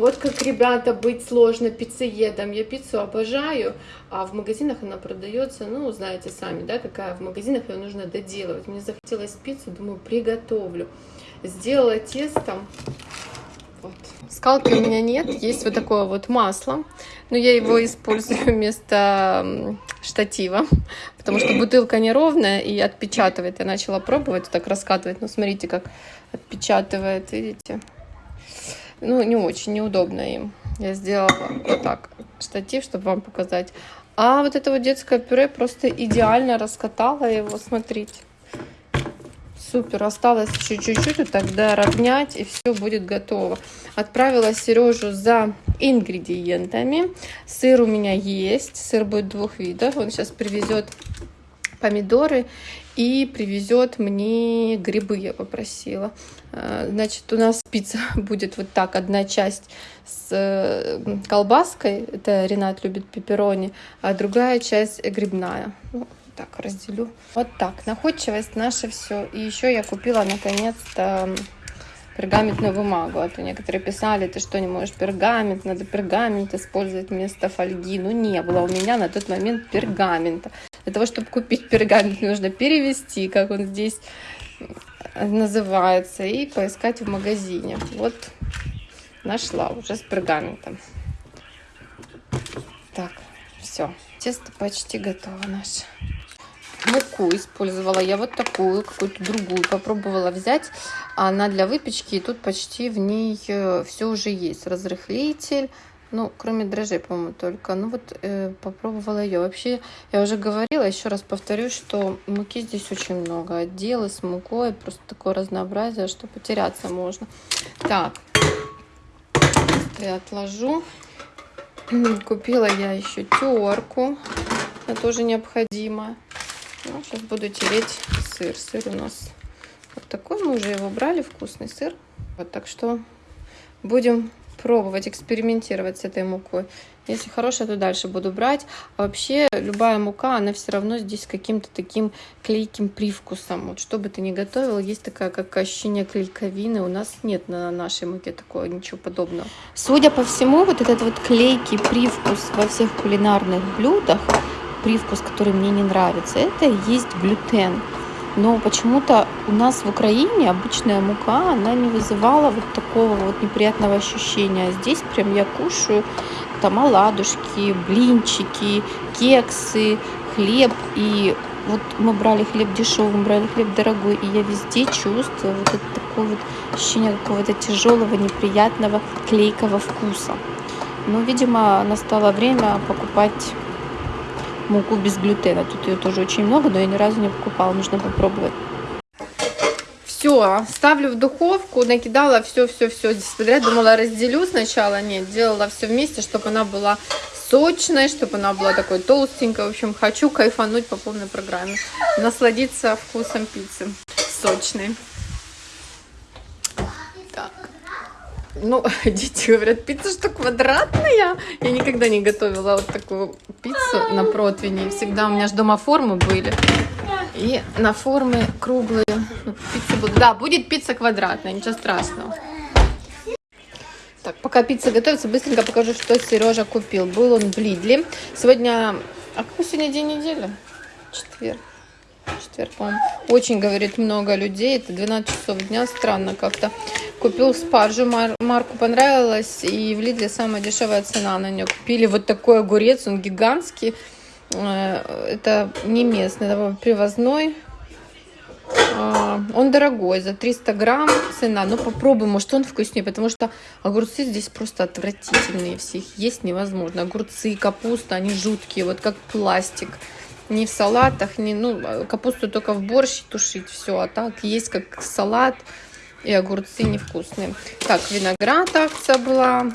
Вот как, ребята, быть сложно пиццеедом. Я пиццу обожаю, а в магазинах она продается, ну, знаете сами, да, какая в магазинах ее нужно доделывать. Мне захотелось пиццу, думаю, приготовлю. Сделала тесто. Вот. Скалки у меня нет, есть вот такое вот масло, но я его использую вместо штатива, потому что бутылка неровная и отпечатывает. Я начала пробовать, так раскатывать, но смотрите, как отпечатывает, видите? Ну, не очень неудобно им. Я сделала вот так штатив, чтобы вам показать. А вот это вот детское пюре просто идеально раскатала его, смотрите. Супер, осталось еще чуть-чуть, тогда равнять, и все будет готово. Отправила Сережу за ингредиентами. Сыр у меня есть, сыр будет двух видов. Он сейчас привезет помидоры и привезет мне грибы, я попросила. А, значит, у нас пицца будет вот так, одна часть с э, колбаской, это Ренат любит пепперони, а другая часть грибная. Ну, так, разделю. Вот так, находчивость наша все. И еще я купила наконец-то пергаментную бумагу. А то некоторые писали, ты что, не можешь пергамент, надо пергамент использовать вместо фольги. Ну, не было у меня на тот момент пергамента. Для того, чтобы купить пергамент, нужно перевести, как он здесь называется, и поискать в магазине. Вот нашла уже с пергаментом. Так, все. Тесто почти готово наше. Муку использовала я вот такую, какую-то другую. Попробовала взять. Она для выпечки, и тут почти в ней э, все уже есть. Разрыхлитель, ну, кроме дрожжей, по-моему, только. Ну, вот э, попробовала ее. Вообще, я уже говорила, еще раз повторюсь, что муки здесь очень много. Отделы с мукой, просто такое разнообразие, что потеряться можно. Так, я отложу. Купила я еще терку. Это тоже необходимо. Ну, сейчас буду тереть сыр. Сыр у нас вот такой. Мы уже его брали, вкусный сыр. Вот, так что будем пробовать, экспериментировать с этой мукой. Если хорошая, то дальше буду брать. А вообще, любая мука, она все равно здесь каким-то таким клейким привкусом. Вот что бы ты ни готовил, есть такая, как ощущение клейковины. У нас нет на нашей муке такого, ничего подобного. Судя по всему, вот этот вот клейкий привкус во всех кулинарных блюдах, привкус, который мне не нравится, это и есть глютен но почему-то у нас в Украине обычная мука, она не вызывала вот такого вот неприятного ощущения. А здесь прям я кушаю там оладушки, блинчики, кексы, хлеб. И вот мы брали хлеб дешевый, мы брали хлеб дорогой, и я везде чувствую вот это такое вот ощущение какого-то тяжелого, неприятного, клейкого вкуса. Но, видимо, настало время покупать муку без глютена. Тут ее тоже очень много, но я ни разу не покупала. Нужно попробовать. Все, ставлю в духовку, накидала все-все-все здесь. Думала, разделю сначала. Нет, делала все вместе, чтобы она была сочной, чтобы она была такой толстенькой. В общем, хочу кайфануть по полной программе. Насладиться вкусом пиццы сочной. Ну, дети говорят, пицца что квадратная. Я никогда не готовила вот такую пиццу на противне. Всегда у меня же дома формы были. И на формы круглые. Ну, пицца будет. Да, будет пицца квадратная, ничего страшного. Так, пока пицца готовится, быстренько покажу, что Сережа купил. Был он в Лидле. Сегодня... А какой сегодня день недели? Четверг четверг, по Очень, говорит, много людей. Это 12 часов дня. Странно как-то. Купил спаржу, мар марку понравилась. И в Лидле самая дешевая цена на нее. Купили вот такой огурец, он гигантский. Э, это не местный, это привозной. А, он дорогой, за 300 грамм цена. Но попробуем, может он вкуснее, потому что огурцы здесь просто отвратительные. Всех есть невозможно. Огурцы, капуста, они жуткие, вот как пластик ни в салатах, ни, ну, капусту только в борщ тушить, все, а так есть как салат, и огурцы невкусные. Так, виноград акция была,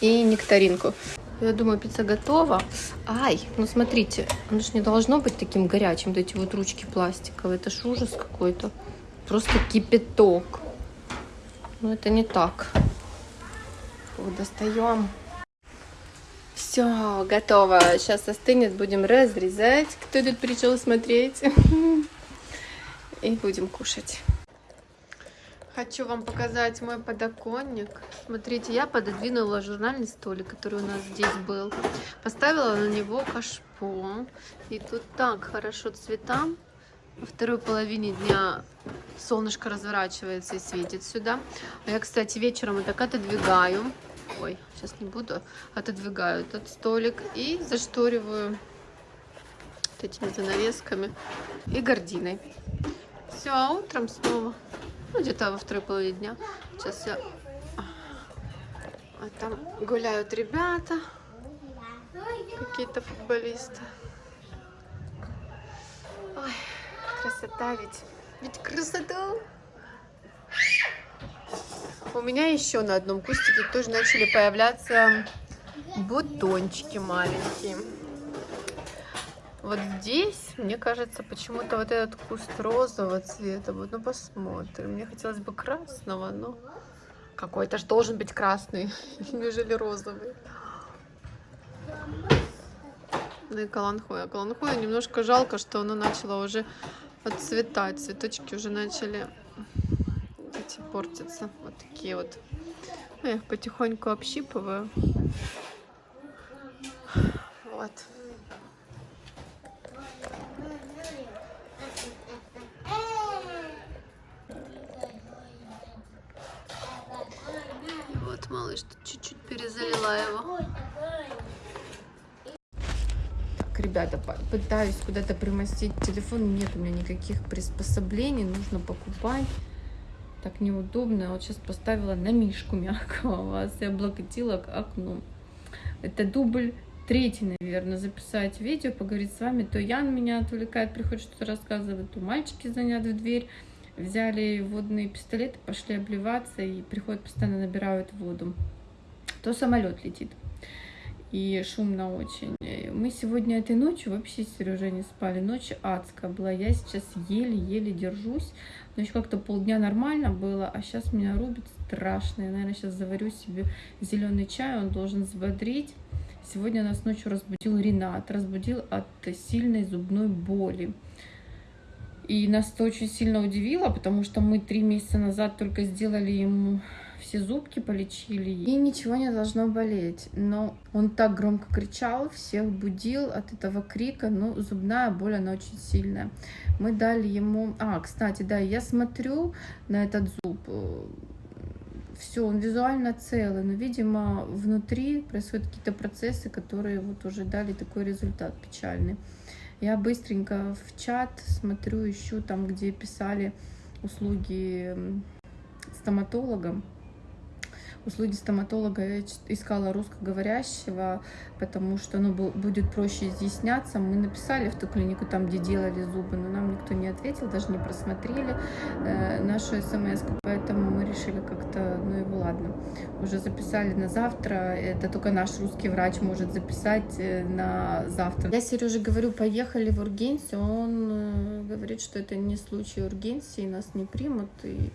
и нектаринку. Я думаю, пицца готова. Ай, ну смотрите, оно же не должно быть таким горячим, вот эти вот ручки пластиковые, это ж ужас какой-то. Просто кипяток. Но это не так. Вот достаем. Все, готово. Сейчас остынет, будем разрезать. Кто тут пришел смотреть? И будем кушать. Хочу вам показать мой подоконник. Смотрите, я пододвинула журнальный столик, который у нас здесь был. Поставила на него кашпо. И тут так хорошо цветам. Во второй половине дня солнышко разворачивается и светит сюда. А я, кстати, вечером вот так отодвигаю. Ой, сейчас не буду. Отодвигаю этот столик и зашториваю вот этими занавесками и гординой. Все, а утром снова ну, где-то во второй половине дня. Сейчас я... А там гуляют ребята. Какие-то футболисты. Ой, красота ведь. Ведь красота. У меня еще на одном кустике тоже начали появляться бутончики маленькие. Вот здесь, мне кажется, почему-то вот этот куст розового цвета. Вот, ну посмотрим. Мне хотелось бы красного, но какой-то же должен быть красный, нежели розовый. Ну и каланхоя. Каланхоя немножко жалко, что оно начало уже отцветать. Цветочки уже начали эти портиться. Вот такие вот. Ну, я их потихоньку общипываю. Вот. Малыш, чуть-чуть перезалила его. Так, ребята, пытаюсь куда-то примостить телефон. Нет у меня никаких приспособлений, нужно покупать. Так неудобно. Вот сейчас поставила на мишку мягкого вас и облокотила к окну. Это дубль третий, наверное, записать видео, поговорить с вами. То Ян меня отвлекает, приходит что-то рассказывать, то мальчики звонят в дверь взяли водные пистолеты, пошли обливаться и приходят, постоянно набирают воду. То самолет летит. И шумно очень. Мы сегодня этой ночью вообще с Сережей не спали. Ночь адская была. Я сейчас еле-еле держусь. Но еще как-то полдня нормально было, а сейчас меня рубит страшно. Я, наверное, сейчас заварю себе зеленый чай, он должен взбодрить. Сегодня нас ночью разбудил Ренат. Разбудил от сильной зубной боли. И нас это очень сильно удивило, потому что мы три месяца назад только сделали ему все зубки полечили, и ничего не должно болеть. Но он так громко кричал, всех будил от этого крика, ну, зубная боль, она очень сильная. Мы дали ему... А, кстати, да, я смотрю на этот зуб, все, он визуально целый, но, видимо, внутри происходят какие-то процессы, которые вот уже дали такой результат печальный. Я быстренько в чат смотрю, ищу там, где писали услуги стоматолога услуги стоматолога я искала русскоговорящего, потому что ну, будет проще изъясняться. Мы написали в ту клинику, там, где делали зубы, но нам никто не ответил, даже не просмотрели э, нашу смс поэтому мы решили как-то, ну его ладно, уже записали на завтра, это только наш русский врач может записать э, на завтра. Я Сереже говорю, поехали в ургенцию, он э, говорит, что это не случай ургенции, нас не примут, и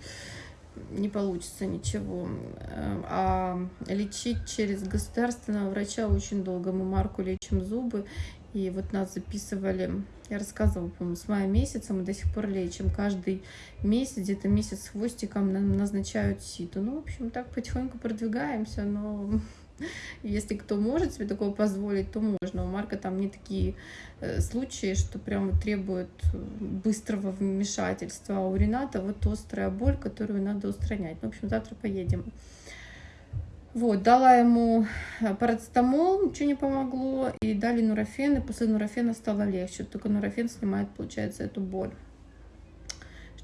не получится ничего. Э, а лечить через государственного врача очень долго. Мы Марку лечим зубы, и вот нас записывали, я рассказывала, по-моему, с мая месяца мы до сих пор лечим. Каждый месяц, где-то месяц с хвостиком назначают ситу. Ну, в общем, так потихоньку продвигаемся, но если кто может себе такое позволить, то можно. У Марка там не такие э, случаи, что прямо требуют быстрого вмешательства. А у Рената вот острая боль, которую надо устранять. Ну, в общем, завтра поедем. Вот, дала ему э, парацетамол, ничего не помогло, и дали нурофен, и после нурофена стало легче. Только нурофен снимает, получается, эту боль.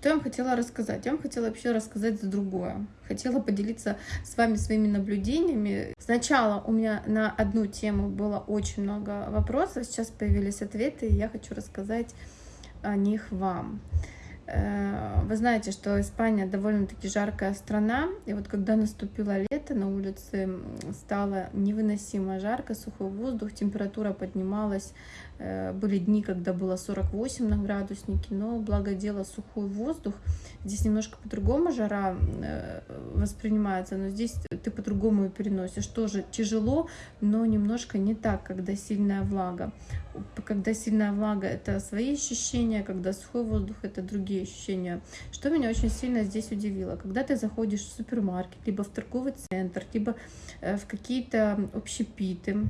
Что я вам хотела рассказать? Я вам хотела вообще рассказать за другое. Хотела поделиться с вами своими наблюдениями. Сначала у меня на одну тему было очень много вопросов, сейчас появились ответы, и я хочу рассказать о них вам. Э, вы знаете, что Испания довольно-таки жаркая страна, и вот когда наступило лето, на улице стало невыносимо жарко, сухой воздух, температура поднималась, э, были дни, когда было 48 на градуснике, но благо дело сухой воздух, здесь немножко по-другому жара э, воспринимается, но здесь ты по-другому переносишь, тоже тяжело, но немножко не так, когда сильная влага. Когда сильная влага, это свои ощущения, когда сухой воздух, это другие ощущения. Что меня очень сильно здесь удивило, когда ты заходишь в супермаркет, либо в торговый центр, либо э, в какие-то общепиты,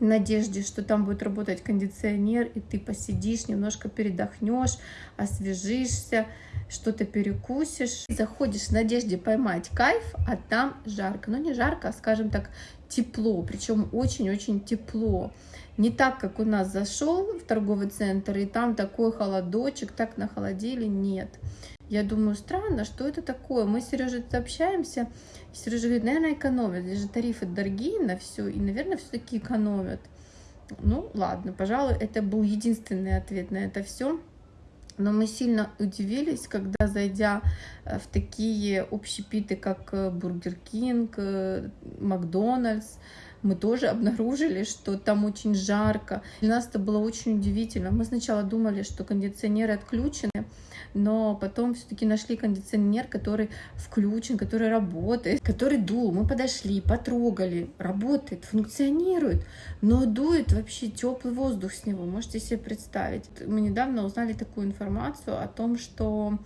в надежде, что там будет работать кондиционер, и ты посидишь, немножко передохнешь, освежишься, что-то перекусишь. Заходишь в надежде поймать кайф, а там жарко. Ну, не жарко, а, скажем так, тепло, причем очень-очень тепло. Не так, как у нас зашел в торговый центр, и там такой холодочек, так нахолодили, нет. Я думаю, странно, что это такое? Мы с Сережей общаемся, и Сережа говорит, наверное, экономят, здесь же тарифы дорогие на все, и, наверное, все-таки экономят. Ну, ладно, пожалуй, это был единственный ответ на это все. Но мы сильно удивились, когда, зайдя э, в такие общепиты, как э, Бургер Кинг, э, Макдональдс, мы тоже обнаружили, что там очень жарко. Для нас это было очень удивительно. Мы сначала думали, что кондиционеры отключены, но потом все-таки нашли кондиционер, который включен, который работает, который дул. Мы подошли, потрогали, работает, функционирует, но дует вообще теплый воздух с него. Можете себе представить. Мы недавно узнали такую информацию о том, что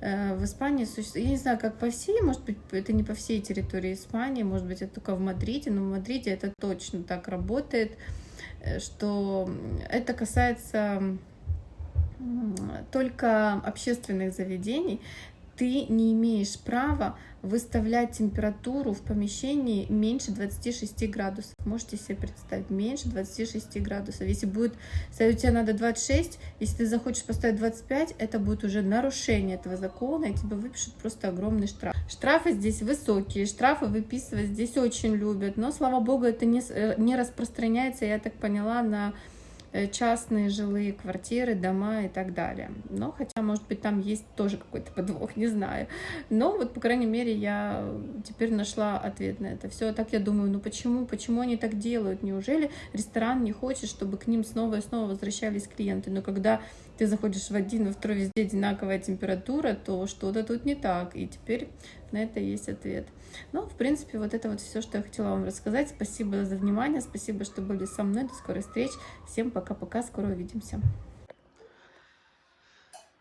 э, в Испании существует, я не знаю, как по всей, может быть, это не по всей территории Испании, может быть, это только в Мадриде, но в Мадриде это точно так работает, э, что это касается только общественных заведений, ты не имеешь права выставлять температуру в помещении меньше 26 градусов. Можете себе представить, меньше 26 градусов. Если будет, если у тебя надо 26, если ты захочешь поставить 25, это будет уже нарушение этого закона, и тебе выпишут просто огромный штраф. Штрафы здесь высокие, штрафы выписывать здесь очень любят, но, слава богу, это не, э, не распространяется, я так поняла, на частные жилые квартиры, дома и так далее. Но хотя, может быть, там есть тоже какой-то подвох, не знаю. Но вот, по крайней мере, я теперь нашла ответ на это все. Так я думаю, ну почему, почему они так делают? Неужели ресторан не хочет, чтобы к ним снова и снова возвращались клиенты? Но когда ты заходишь в один, во второй, везде одинаковая температура, то что-то тут не так. И теперь на это есть ответ. Ну, в принципе, вот это вот все, что я хотела вам рассказать. Спасибо за внимание, спасибо, что были со мной. До скорой встречи. Всем пока-пока, скоро увидимся.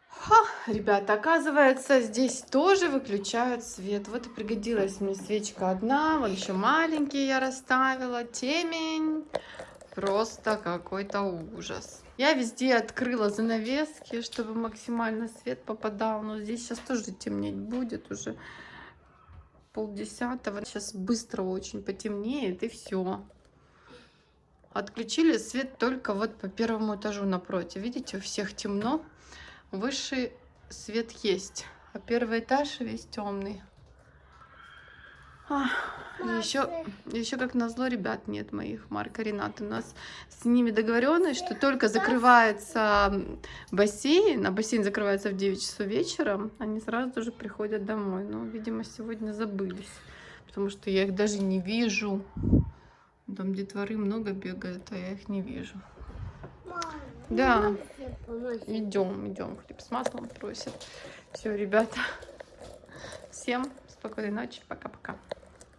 Ха, ребята, оказывается, здесь тоже выключают свет. Вот и пригодилась мне свечка одна. Вот еще маленькие я расставила. Темень. Просто какой-то ужас. Я везде открыла занавески, чтобы максимально свет попадал. Но здесь сейчас тоже темнеть будет уже полдесятого. Сейчас быстро очень потемнеет и все. Отключили свет только вот по первому этажу напротив. Видите, у всех темно. Выше свет есть, а первый этаж весь темный. Еще, еще как назло ребят нет моих, Марка Ренат. У нас с ними договоренность, что только закрывается бассейн, а бассейн закрывается в 9 часов вечера, они сразу же приходят домой. Но, видимо, сегодня забылись, потому что я их даже не вижу. Там детворы много бегает, а я их не вижу. Да, идем, идем. Хлеб с маслом просит. Все, ребята, всем спокойной ночи, пока-пока.